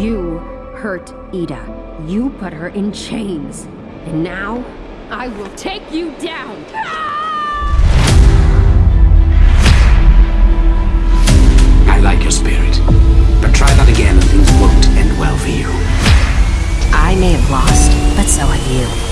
You hurt Ida. You put her in chains. And now, I will take you down! I like your spirit. But try that again and things won't end well for you. I may have lost, but so have you.